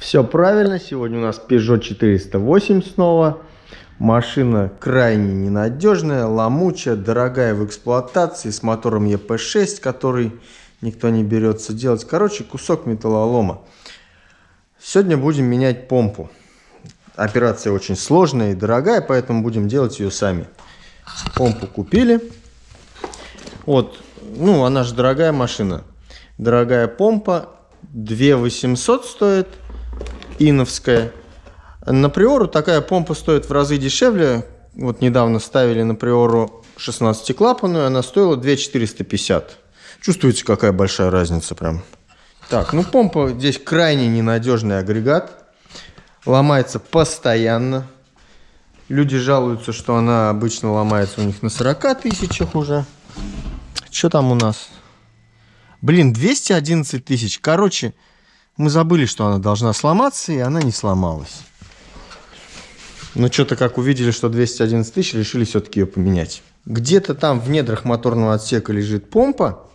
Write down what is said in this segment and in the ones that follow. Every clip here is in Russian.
Все правильно, сегодня у нас Peugeot 408 снова. Машина крайне ненадежная, ломучая, дорогая в эксплуатации, с мотором EP6, который никто не берется делать. Короче, кусок металлолома. Сегодня будем менять помпу. Операция очень сложная и дорогая, поэтому будем делать ее сами. Помпу купили. Вот, ну, она же дорогая машина. Дорогая помпа. 2 800 стоит. Иновская. На Приору такая помпа стоит в разы дешевле. Вот недавно ставили на Приору 16-клапанную, она стоила 2 450. Чувствуете, какая большая разница прям. Так, ну помпа здесь крайне ненадежный агрегат. Ломается постоянно. Люди жалуются, что она обычно ломается у них на 40 тысячах уже. Что там у нас? Блин, 211 тысяч. Короче, мы забыли, что она должна сломаться, и она не сломалась. Но что-то как увидели, что 211 тысяч, решили все-таки ее поменять. Где-то там в недрах моторного отсека лежит помпа.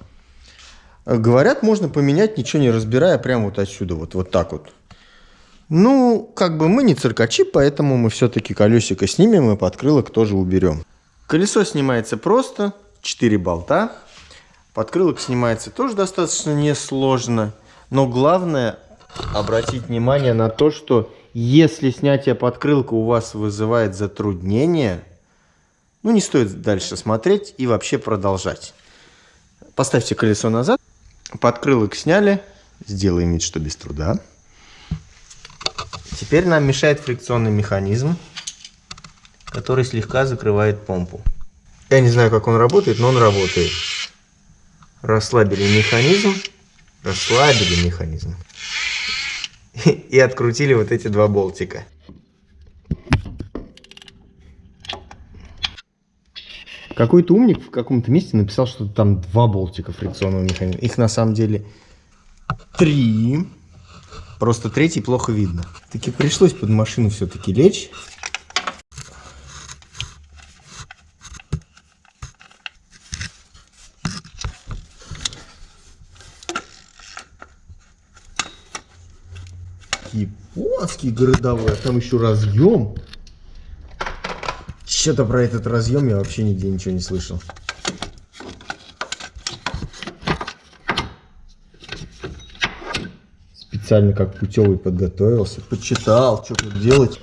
Говорят, можно поменять, ничего не разбирая, прямо вот отсюда, вот, вот так вот. Ну, как бы мы не циркачи, поэтому мы все-таки колесико снимем и подкрылок тоже уберем. Колесо снимается просто, 4 болта. Подкрылок снимается тоже достаточно несложно. Но главное обратить внимание на то, что если снятие подкрылка у вас вызывает затруднение, ну не стоит дальше смотреть и вообще продолжать. Поставьте колесо назад, подкрылок сняли, сделаем вид, что без труда. Теперь нам мешает фрикционный механизм, который слегка закрывает помпу. Я не знаю, как он работает, но он работает. Расслабили механизм расслабили механизм и открутили вот эти два болтика. Какой-то умник в каком-то месте написал, что там два болтика фрикционного механизма. Их на самом деле три. Просто третий плохо видно. Таки пришлось под машину все-таки лечь. Японский городовой, а там еще разъем. Что-то про этот разъем я вообще нигде ничего не слышал. Специально как путевый подготовился, почитал, что тут делать.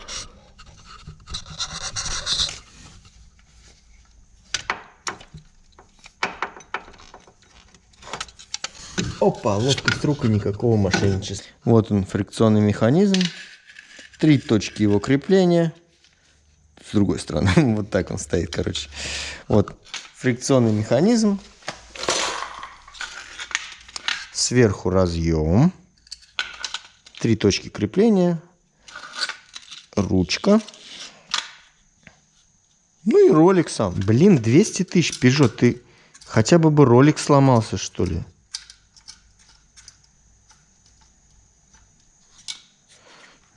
Опа, лопасть рук и никакого мошенничества. Вот он, фрикционный механизм. Три точки его крепления. С другой стороны, вот так он стоит, короче. Вот, фрикционный механизм. Сверху разъем. Три точки крепления. Ручка. Ну и ролик сам. Блин, 200 тысяч, Peugeot, ты хотя бы бы ролик сломался, что ли?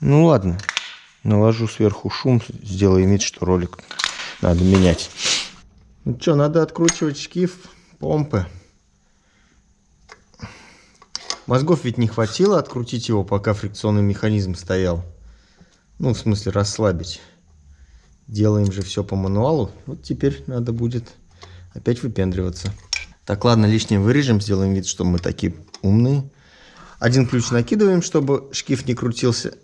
Ну ладно, наложу сверху шум, сделаем вид, что ролик надо менять. Ну что, надо откручивать шкив помпы. Мозгов ведь не хватило открутить его, пока фрикционный механизм стоял. Ну, в смысле, расслабить. Делаем же все по мануалу. Вот теперь надо будет опять выпендриваться. Так, ладно, лишнее вырежем, сделаем вид, что мы такие умные. Один ключ накидываем, чтобы шкив не крутился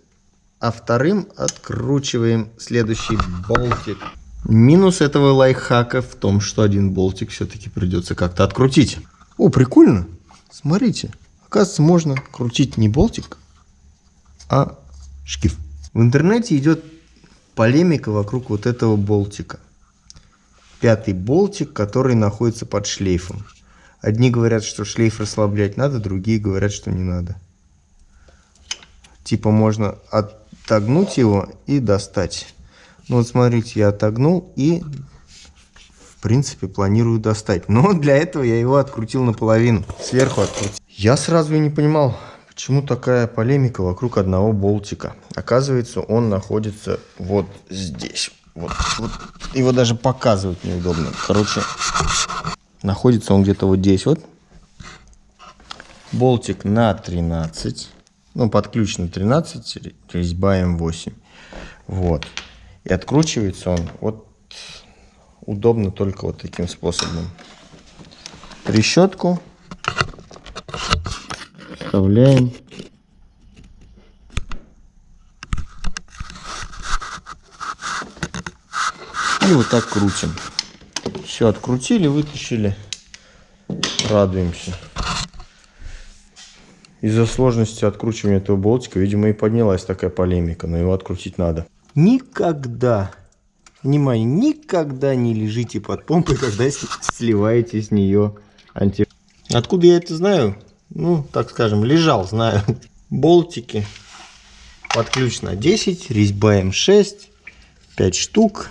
а вторым откручиваем следующий болтик. Минус этого лайфхака в том, что один болтик все-таки придется как-то открутить. О, прикольно. Смотрите. Оказывается, можно крутить не болтик, а шкив. В интернете идет полемика вокруг вот этого болтика. Пятый болтик, который находится под шлейфом. Одни говорят, что шлейф расслаблять надо, другие говорят, что не надо. Типа можно от отогнуть его и достать. Ну вот смотрите, я отогнул и в принципе планирую достать. Но для этого я его открутил наполовину, сверху открутил. Я сразу и не понимал, почему такая полемика вокруг одного болтика. Оказывается, он находится вот здесь. Вот, вот. Его даже показывать неудобно. Короче, находится он где-то вот здесь вот. Болтик на 13 Ну, под ключ на 13, резьба М8. Вот. И откручивается он вот удобно только вот таким способом. Трещотку вставляем. И вот так крутим. Все, открутили, вытащили. Радуемся. Из-за сложности откручивания этого болтика, видимо, и поднялась такая полемика, но его открутить надо. Никогда, внимание, никогда не лежите под помпой, когда сливаете с нее анти... Откуда я это знаю? Ну, так скажем, лежал, знаю. Болтики под ключ на 10, резьба М6, 5 штук.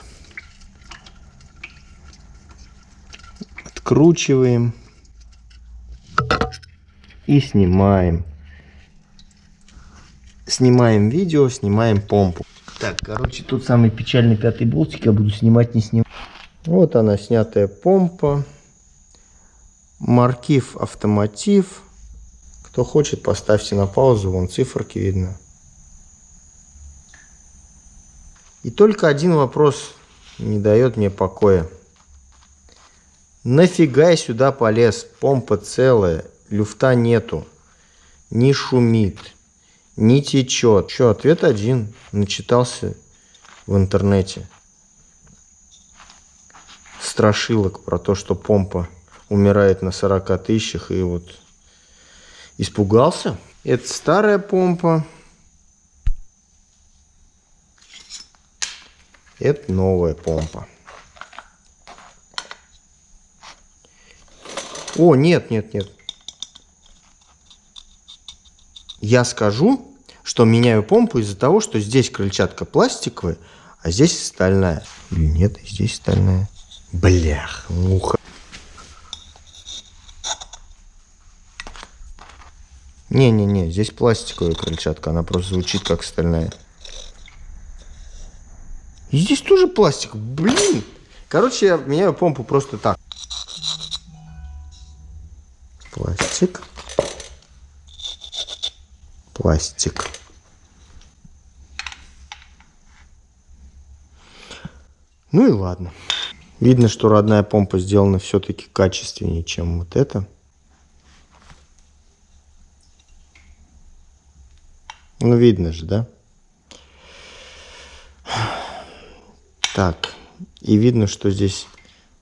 Откручиваем и снимаем. Снимаем видео, снимаем помпу. Так, короче, тут самый печальный пятый болтик я буду снимать, не снимать. Вот она, снятая помпа. Маркив автомотив. Кто хочет, поставьте на паузу, вон циферки видно. И только один вопрос не дает мне покоя. Нафига я сюда полез? Помпа целая, люфта нету, не шумит, не течет. Что, ответ один. Начитался в интернете. Страшилок про то, что помпа умирает на 40 тысячах. И вот испугался. Это старая помпа. Это новая помпа. О, нет, нет, нет. Я скажу, что меняю помпу из-за того, что здесь крыльчатка пластиковая, а здесь стальная. Или нет, здесь стальная. Блях, муха. Не-не-не, здесь пластиковая крыльчатка, она просто звучит как стальная. И здесь тоже пластик, блин. Короче, я меняю помпу просто так. Пластик пластик. Ну и ладно. Видно, что родная помпа сделана все-таки качественнее, чем вот это. Ну, видно же, да? Так, и видно, что здесь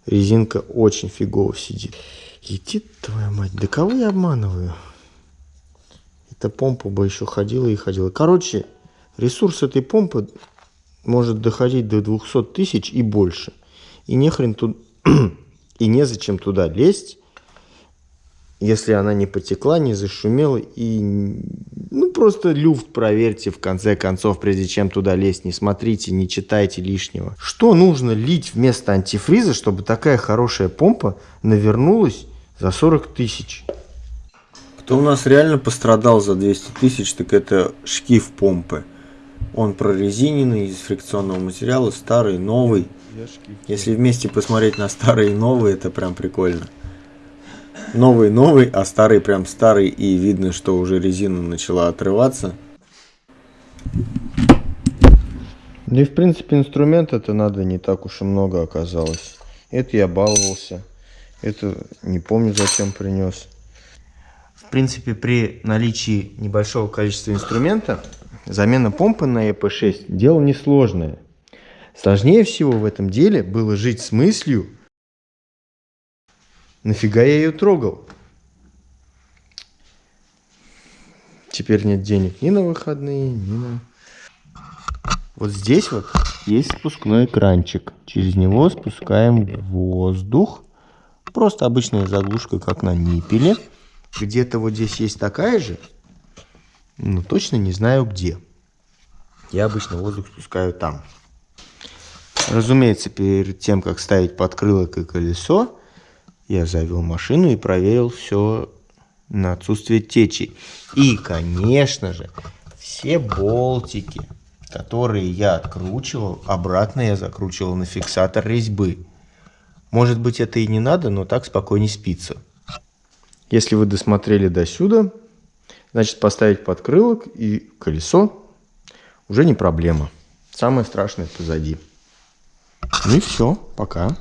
резинка очень фигово сидит. Иди, твоя мать, да кого я обманываю? Эта помпа бы еще ходила и ходила. Короче, ресурс этой помпы может доходить до 200 тысяч и больше. И нехрен тут... и незачем туда лезть, если она не потекла, не зашумела. И ну просто люфт проверьте в конце концов, прежде чем туда лезть. Не смотрите, не читайте лишнего. Что нужно лить вместо антифриза, чтобы такая хорошая помпа навернулась за 40 тысяч? Кто у нас реально пострадал за 200 тысяч, так это шкив помпы. Он прорезиненный, из фрикционного материала, старый, новый. Если вместе посмотреть на старый и новый, это прям прикольно. Новый новый, а старый прям старый, и видно, что уже резина начала отрываться. Да и в принципе инструмент это надо не так уж и много оказалось. Это я баловался. Это не помню зачем принес. В принципе, при наличии небольшого количества инструмента, замена помпы на EP6 дело несложное. Сложнее всего в этом деле было жить с мыслью, нафига я ее трогал. Теперь нет денег ни на выходные, ни на... Вот здесь вот есть спускной экранчик. Через него спускаем воздух. Просто обычная заглушка, как на ниппеле. Где-то вот здесь есть такая же, но точно не знаю где. Я обычно воздух спускаю там. Разумеется, перед тем, как ставить подкрылок и колесо, я завел машину и проверил все на отсутствие течи. И, конечно же, все болтики, которые я откручивал, обратно я закручивал на фиксатор резьбы. Может быть, это и не надо, но так спокойнее спится. Если вы досмотрели до сюда, Значит, поставить подкрылок и колесо уже не проблема. Самое страшное позади. Ну и все, пока.